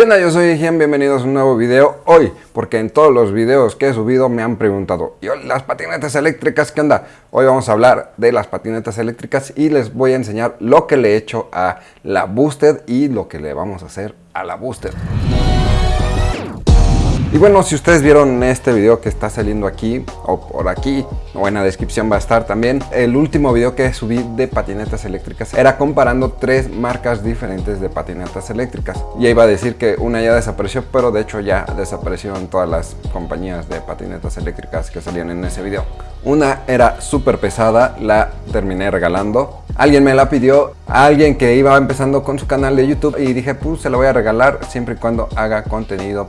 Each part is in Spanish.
¿Qué onda? Yo soy Gian, bienvenidos a un nuevo video hoy, porque en todos los videos que he subido me han preguntado, ¿y las patinetas eléctricas qué onda? Hoy vamos a hablar de las patinetas eléctricas y les voy a enseñar lo que le he hecho a la Boosted y lo que le vamos a hacer a la Boosted. Y bueno, si ustedes vieron este video que está saliendo aquí o por aquí o en la descripción va a estar también el último video que subí de patinetas eléctricas era comparando tres marcas diferentes de patinetas eléctricas. Y iba a decir que una ya desapareció pero de hecho ya desapareció en todas las compañías de patinetas eléctricas que salían en ese video. Una era súper pesada, la terminé regalando. Alguien me la pidió, alguien que iba empezando con su canal de YouTube y dije pues se la voy a regalar siempre y cuando haga contenido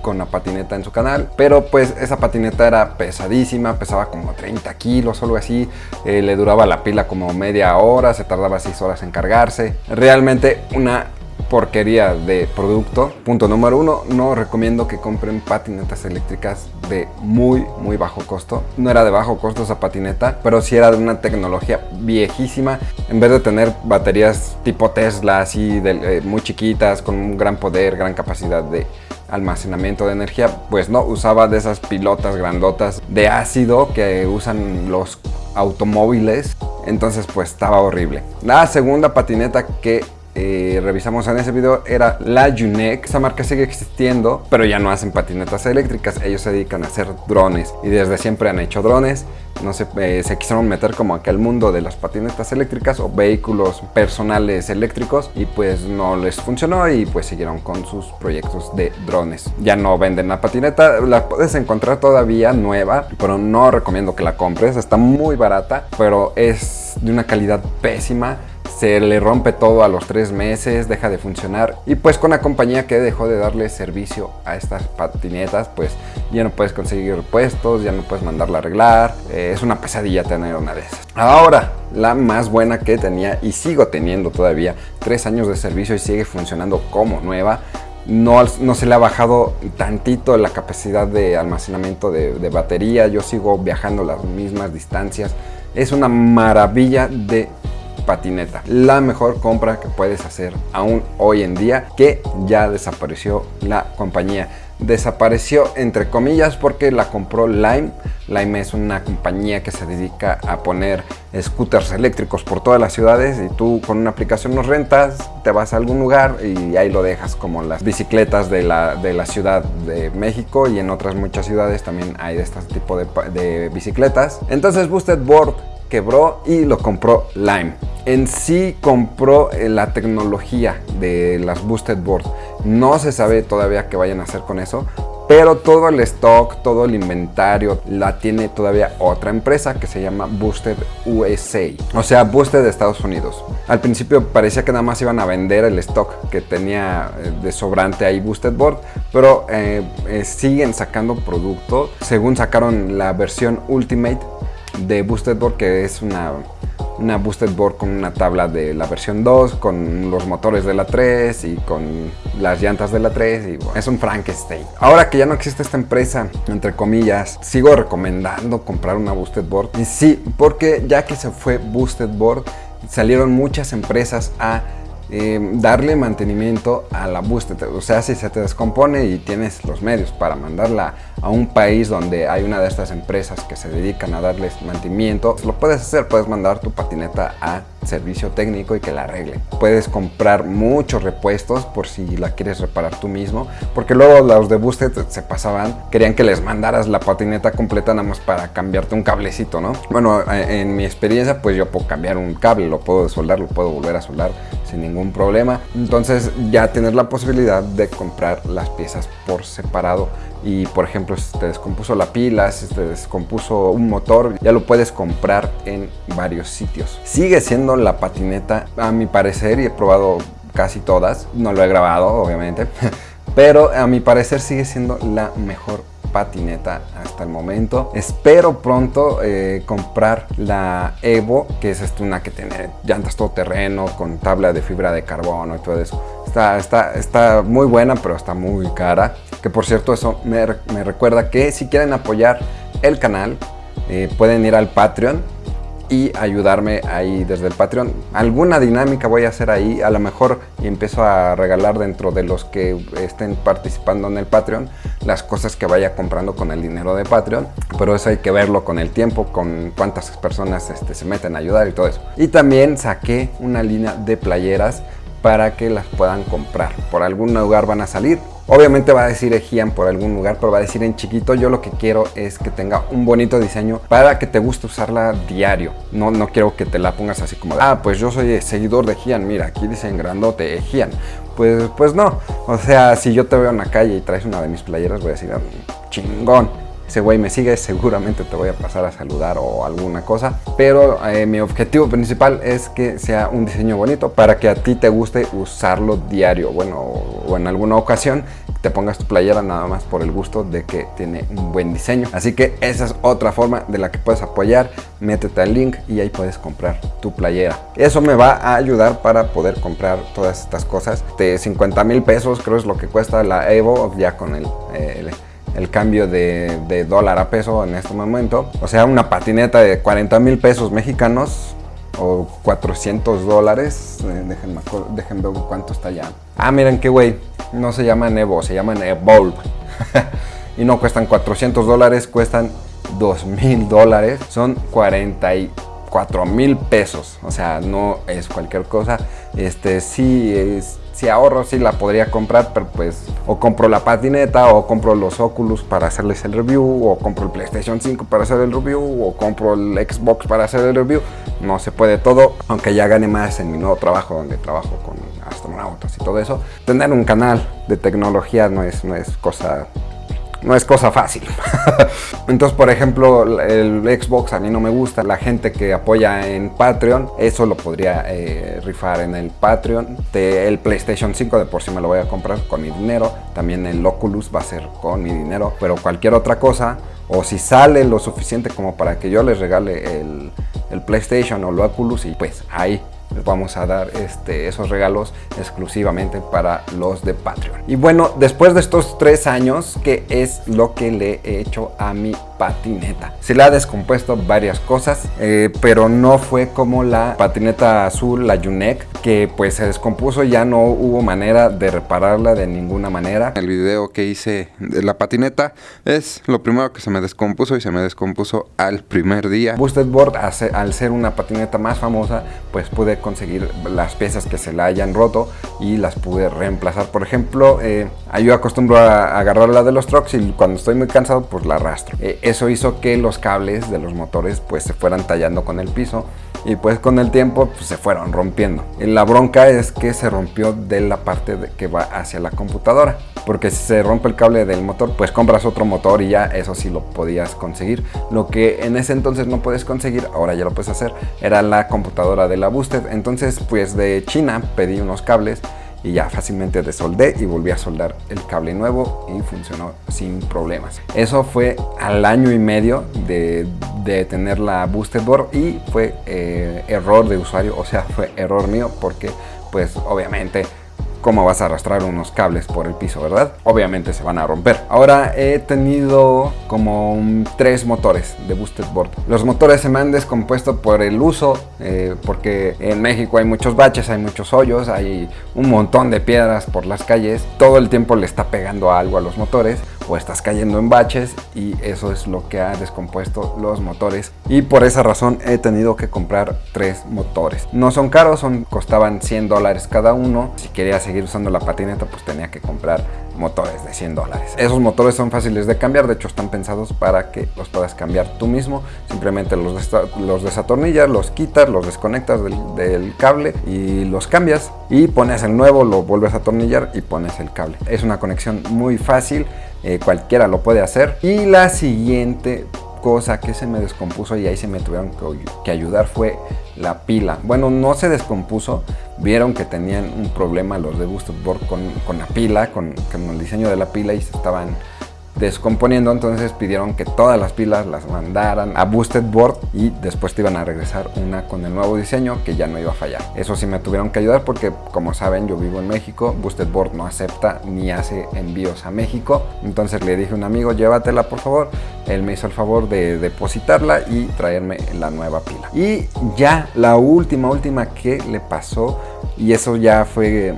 con la patineta en su canal, pero pues esa patineta era pesadísima, pesaba como 30 kilos o algo así, eh, le duraba la pila como media hora, se tardaba 6 horas en cargarse, realmente una porquería de producto. Punto número uno, no recomiendo que compren patinetas eléctricas de muy, muy bajo costo. No era de bajo costo esa patineta, pero sí era de una tecnología viejísima. En vez de tener baterías tipo Tesla, así eh, muy chiquitas, con un gran poder, gran capacidad de almacenamiento de energía, pues no, usaba de esas pilotas grandotas de ácido que usan los automóviles, entonces pues estaba horrible. La segunda patineta que eh, revisamos en ese video era la Unec. Esa marca sigue existiendo, pero ya no hacen patinetas eléctricas. Ellos se dedican a hacer drones y desde siempre han hecho drones. No se, eh, se quisieron meter como aquel mundo de las patinetas eléctricas o vehículos personales eléctricos y pues no les funcionó y pues siguieron con sus proyectos de drones. Ya no venden la patineta, la puedes encontrar todavía nueva, pero no recomiendo que la compres. Está muy barata, pero es de una calidad pésima se le rompe todo a los tres meses, deja de funcionar. Y pues con la compañía que dejó de darle servicio a estas patinetas pues ya no puedes conseguir repuestos, ya no puedes mandarla a arreglar, eh, es una pesadilla tener una de esas. Ahora, la más buena que tenía y sigo teniendo todavía, tres años de servicio y sigue funcionando como nueva, no, no, se le ha bajado tantito la capacidad de almacenamiento de, de, batería, yo sigo viajando las mismas distancias, es una maravilla de patineta. La mejor compra que puedes hacer aún hoy en día que ya desapareció la compañía. Desapareció entre comillas porque la compró Lime. Lime es una compañía que se dedica a poner scooters eléctricos por todas las ciudades y tú con una aplicación los rentas, te vas a algún lugar y ahí lo dejas como las bicicletas de la, de la Ciudad de México y en otras muchas ciudades también hay de este tipo de, de bicicletas. Entonces Boosted Board quebró y lo compró Lime. En sí compró eh, la tecnología de las Boosted Board. No se sabe todavía qué vayan a hacer con eso, pero todo el stock, todo el inventario la tiene todavía otra empresa que se llama Boosted USA, o sea, Boosted de Estados Unidos. Al principio parecía que nada más iban a vender el stock que tenía eh, de sobrante ahí Boosted Board, pero eh, siguen sacando producto. Según sacaron la versión Ultimate, de Boosted Board que es una, una Boosted Board con una tabla de la versión 2 con los motores de la 3 y con las llantas de la 3 y es un Frankenstein. Ahora que ya no existe esta empresa, entre comillas, sigo recomendando comprar una Boosted Board y sí, porque ya que se fue Boosted Board salieron muchas empresas a Em, darle mantenimiento a la búsqueda. O sea, si se te descompone y tienes los medios para mandarla a un país donde hay una de estas empresas que se dedican a darles mantenimiento, lo puedes hacer, puedes mandar tu patineta a servicio técnico y que la arregle. Puedes comprar muchos repuestos por si la quieres reparar tú mismo, porque luego los de Boosted se pasaban, querían que les mandaras la patineta completa nada más para cambiarte un cablecito, ¿no? Bueno, eh, en mi experiencia pues yo puedo cambiar un cable, lo puedo soldar, lo puedo volver a soldar sin ningún problema. Entonces ya tienes la posibilidad de comprar las piezas por separado y por ejemplo si te descompuso la pila, si te descompuso un motor, ya lo puedes comprar en varios sitios. Sigue siendo la patineta a mi parecer y he probado casi todas, no lo he grabado obviamente, pero a mi parecer sigue siendo la mejor patineta hasta el momento. Espero pronto eh, comprar la Evo, que es este, una que tiene llantas todoterreno con tabla de fibra de carbono y todo eso. Está, está, está muy buena, pero está muy cara. Que por cierto, eso me, me recuerda que si quieren apoyar el canal, eh, pueden ir al Patreon y ayudarme ahí desde el Patreon. Alguna dinámica voy a hacer ahí, a lo mejor empiezo a regalar dentro de los que estén participando en el Patreon las cosas que vaya comprando con el dinero de Patreon, pero eso hay que verlo con el tiempo, con cuántas personas este, se meten a ayudar y todo eso. Y también saqué una línea de playeras para que las puedan comprar. Por algún lugar van a salir. Obviamente va a decir Ejian por algún lugar, pero va a decir en chiquito. Yo lo que quiero es que tenga un bonito diseño para que te guste usarla diario. No, no quiero que te la pongas así como, ah, pues yo soy seguidor de Ejian. Mira, aquí dice en grandote Ejian. Pues, pues no. O sea, si yo te veo en la calle y traes una de mis playeras, voy a decir, ah, chingón ese güey me sigue, seguramente te voy a pasar a saludar o alguna cosa. Pero eh, mi objetivo principal es que sea un diseño bonito para que a ti te guste usarlo diario. Bueno, o en alguna ocasión te pongas tu playera nada más por el gusto de que tiene un buen diseño. Así que esa es otra forma de la que puedes apoyar. Métete al link y ahí puedes comprar tu playera. Eso me va a ayudar para poder comprar todas estas cosas. De 50 mil pesos creo es lo que cuesta la Evo ya con el, el el cambio de, dólar a peso en este momento. O sea, una patineta de 40 mil pesos mexicanos o 400 dólares. Eh, déjenme, déjenme ver cuánto está ya. Ah, miren qué güey. No se llaman Evo, se llaman Evolve. y no cuestan 400 dólares, cuestan 2 mil dólares. Son 44 mil pesos. O sea, no es cualquier cosa. Este sí es si ahorro sí la podría comprar, pero pues o compro la patineta o compro los Oculus para hacerles el review o compro el PlayStation 5 para hacer el review o compro el Xbox para hacer el review. No se puede todo, aunque ya gane más en mi nuevo trabajo donde trabajo con astronautas y todo eso. Tener un canal de tecnología no es, no es cosa no es cosa fácil. Entonces, por ejemplo, el Xbox a mí no me gusta. La gente que apoya en Patreon, eso lo podría eh, rifar en el Patreon. el PlayStation 5 de por sí me lo voy a comprar con mi dinero. También el Oculus va a ser con mi dinero. Pero cualquier otra cosa, o si sale lo suficiente como para que yo les regale el, el PlayStation o el Oculus, y pues ahí vamos a dar este, esos regalos exclusivamente para los de Patreon. Y bueno, después de estos tres años, ¿qué es lo que le he hecho a mi patineta? Se le ha descompuesto varias cosas, eh, pero no fue como la patineta azul, la Yunek, que pues se descompuso, ya no hubo manera de repararla de ninguna manera. El video que hice de la patineta es lo primero que se me descompuso y se me descompuso al primer día. Boosted Board, al ser una patineta más famosa, pues pude conseguir las piezas que se la hayan roto y las pude reemplazar. Por ejemplo, eh, yo acostumbro a agarrar la de los trucks y cuando estoy muy cansado pues la arrastro. Eh, eso hizo que los cables de los motores pues se fueran tallando con el piso y pues con el tiempo pues, se fueron rompiendo. La bronca es que se rompió de la parte que va hacia la computadora porque si se rompe el cable del motor pues compras otro motor y ya eso sí lo podías conseguir lo que en ese entonces no puedes conseguir ahora ya lo puedes hacer era la computadora de la Boosted entonces pues de China pedí unos cables y ya fácilmente desoldé y volví a soldar el cable nuevo y funcionó sin problemas. Eso fue al año y medio de, tener la Boosted Board y fue eh, error de usuario, o sea fue error mío porque pues obviamente cómo vas a arrastrar unos cables por el piso, ¿verdad? Obviamente se van a romper. Ahora he tenido como tres motores de Boosted Board. Los motores se me han descompuesto por el uso, eh, porque en México hay muchos baches, hay muchos hoyos, hay un montón de piedras por las calles. Todo el tiempo le está pegando algo a los motores o estás cayendo en baches y eso es lo que ha descompuesto los motores. Y por esa razón he tenido que comprar tres motores. No son caros son costaban 100 dólares cada uno. Si quería seguir usando la patineta pues tenía que comprar motores de 100 dólares. Esos motores son fáciles de cambiar de hecho están pensados para que los puedas cambiar tú mismo. Simplemente los, los desatornillas los quitas los desconectas del, del cable y los cambias. Y pones el nuevo lo vuelves a atornillar y pones el cable. Es una conexión muy fácil eh, cualquiera lo puede hacer. Y la siguiente cosa que se me descompuso y ahí se me tuvieron que, ayudar fue la pila. Bueno, no se descompuso, vieron que tenían un problema los de Boosted Board con, con la pila, con, con, el diseño de la pila y se estaban descomponiendo, entonces pidieron que todas las pilas las mandaran a Boosted Board y después te iban a regresar una con el nuevo diseño que ya no iba a fallar. Eso sí me tuvieron que ayudar porque como saben yo vivo en México, Boosted Board no acepta ni hace envíos a México, entonces le dije a un amigo llévatela por favor, él me hizo el favor de depositarla y traerme la nueva pila. Y ya la última, última que le pasó y eso ya fue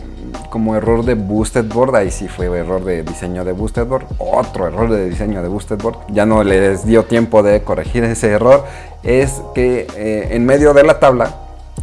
como error de Boosted Board, ahí sí fue error de diseño de Boosted Board, otro error de diseño de Boosted Board, ya no les dio tiempo de corregir ese error, es que eh, en medio de la tabla,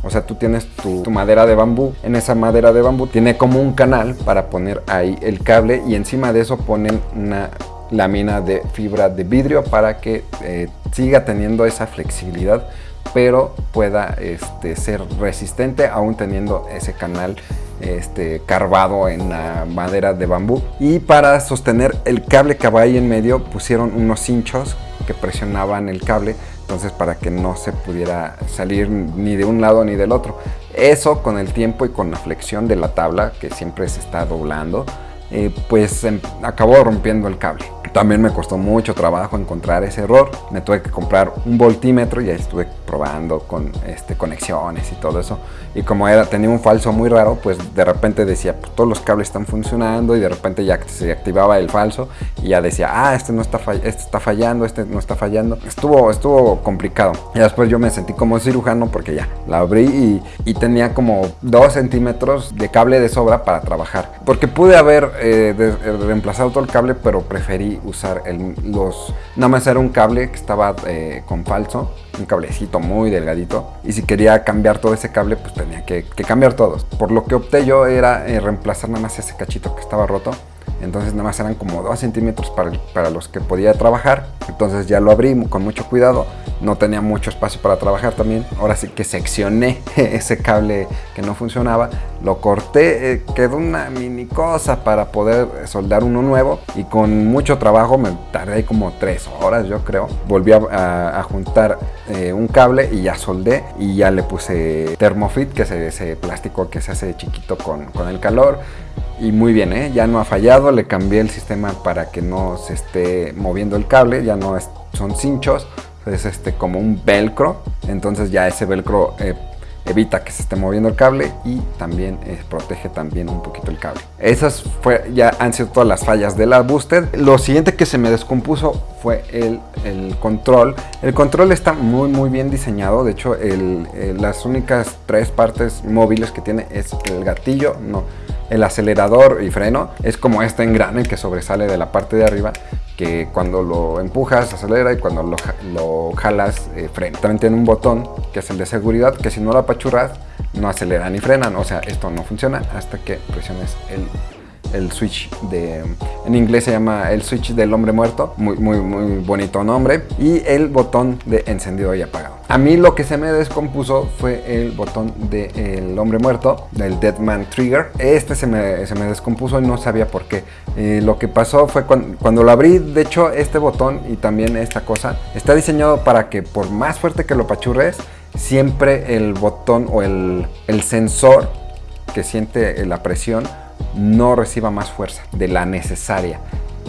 o sea, tú tienes tu, madera de bambú, en esa madera de bambú tiene como un canal para poner ahí el cable y encima de eso ponen una lámina de fibra de vidrio para que eh, siga teniendo esa flexibilidad pero pueda este, ser resistente aún teniendo ese canal este, carvado en la madera de bambú. Y para sostener el cable que va ahí en medio pusieron unos hinchos que presionaban el cable, entonces para que no se pudiera salir ni de un lado ni del otro. Eso con el tiempo y con la flexión de la tabla, que siempre se está doblando, eh, pues em, acabó rompiendo el cable. También me costó mucho trabajo encontrar ese error. Me tuve que comprar un voltímetro y ahí estuve probando con este, conexiones y todo eso. Y como era, tenía un falso muy raro, pues de repente decía, pues todos los cables están funcionando y de repente ya se activaba el falso y ya decía, ah, este no está, este está fallando, este no está fallando. Estuvo, estuvo complicado. Y después yo me sentí como cirujano porque ya la abrí y, y tenía como 2 centímetros de cable de sobra para trabajar. Porque pude haber eh, reemplazado todo el cable, pero preferí usar el, los... Nada más era un cable que estaba eh, con falso, un cablecito muy delgadito. Y si quería cambiar todo ese cable, pues tenía que, cambiar todos. Por lo que opté yo era eh, reemplazar nada más ese cachito que estaba roto entonces nada más eran como 2 centímetros para, para, los que podía trabajar entonces ya lo abrí con mucho cuidado no tenía mucho espacio para trabajar también. Ahora sí que seccioné ese cable que no funcionaba. Lo corté eh, quedó una mini cosa para poder soldar uno nuevo. Y con mucho trabajo me tardé como 3 horas yo creo. Volví a, juntar eh, un cable y ya soldé. Y ya le puse Thermofit que es ese plástico que se hace chiquito con, con el calor. Y muy bien, ¿eh? ya no ha fallado, le cambié el sistema para que no se esté moviendo el cable, ya no son cinchos, es este, como un velcro, entonces ya ese velcro eh, evita que se esté moviendo el cable y también eh, protege también un poquito el cable. Esas fue, ya han sido todas las fallas de la Boosted. Lo siguiente que se me descompuso fue el, el control. El control está muy muy bien diseñado, de hecho el, las únicas tres partes móviles que tiene es el gatillo, no el acelerador y freno es como este engrane que sobresale de la parte de arriba que cuando lo empujas acelera y cuando lo, jalas eh, frena. También tiene un botón que es el de seguridad que si no lo apachurras no acelera ni frenan, o sea esto no funciona hasta que presiones el el switch de, en inglés se llama el switch del hombre muerto, muy, muy, muy bonito nombre, y el botón de encendido y apagado. A mí lo que se me descompuso fue el botón del hombre muerto, del Deadman Trigger. Este se me, se me, descompuso y no sabía por qué. Eh, lo que pasó fue cuando, cuando, lo abrí, de hecho este botón y también esta cosa, está diseñado para que por más fuerte que lo pachurres, siempre el botón o el, el sensor que siente la presión no reciba más fuerza de la necesaria.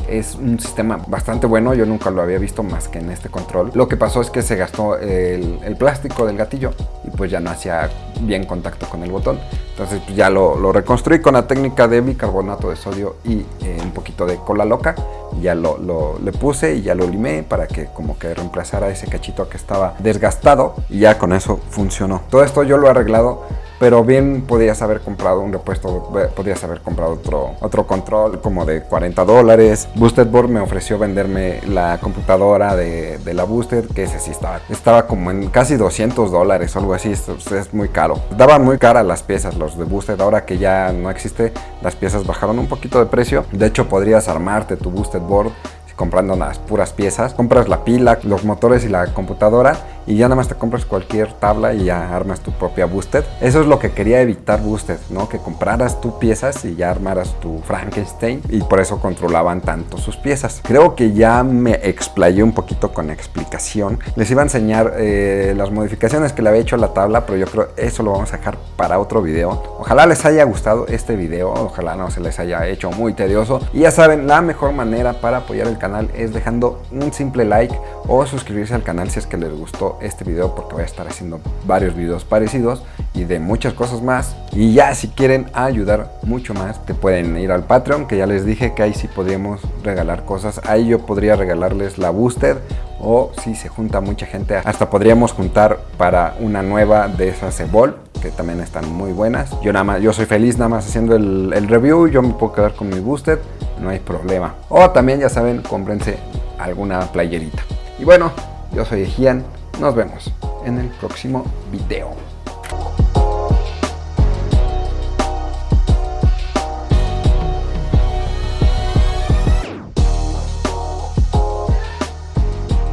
Es un sistema bastante bueno, yo nunca lo había visto más que en este control. Lo que pasó es que se gastó el, plástico del gatillo y pues ya no hacía bien contacto con el botón. Entonces pues, ya lo, reconstruí con la técnica de bicarbonato de sodio y eh, un poquito de cola loca. Ya lo, le puse y ya lo limé para que como que reemplazara ese cachito que estaba desgastado y ya con eso funcionó. Todo esto yo lo he arreglado pero bien podías haber comprado un repuesto, podías haber comprado otro, otro control como de 40 dólares. Boosted Board me ofreció venderme la computadora de, la Boosted, que ese sí estaba, estaba como en casi 200 dólares o algo así, es, es muy caro. Daban muy caras las piezas, los de Boosted, ahora que ya no existe, las piezas bajaron un poquito de precio. De hecho, podrías armarte tu Boosted Board comprando las puras piezas. Compras la pila, los motores y la computadora y ya nada más te compras cualquier tabla y ya armas tu propia Boosted. Eso es lo que quería evitar Boosted, ¿no? Que compraras tú piezas y ya armaras tu Frankenstein y por eso controlaban tanto sus piezas. Creo que ya me explayé un poquito con explicación. Les iba a enseñar eh, las modificaciones que le había hecho a la tabla, pero yo creo eso lo vamos a dejar para otro video. Ojalá les haya gustado este video, ojalá no se les haya hecho muy tedioso. Y ya saben, la mejor manera para apoyar el canal es dejando un simple like o suscribirse al canal si es que les gustó este video porque voy a estar haciendo varios videos parecidos y de muchas cosas más. Y ya si quieren ayudar mucho más, te pueden ir al Patreon, que ya les dije que ahí sí podríamos regalar cosas. Ahí yo podría regalarles la Boosted o si se junta mucha gente, hasta podríamos juntar para una nueva de esas Evol que también están muy buenas. Yo nada más, yo soy feliz nada más haciendo el, review, yo me puedo quedar con mi Boosted, no hay problema. O también ya saben, cómprense alguna playerita. Y bueno, yo soy Ejian, nos vemos en el próximo video.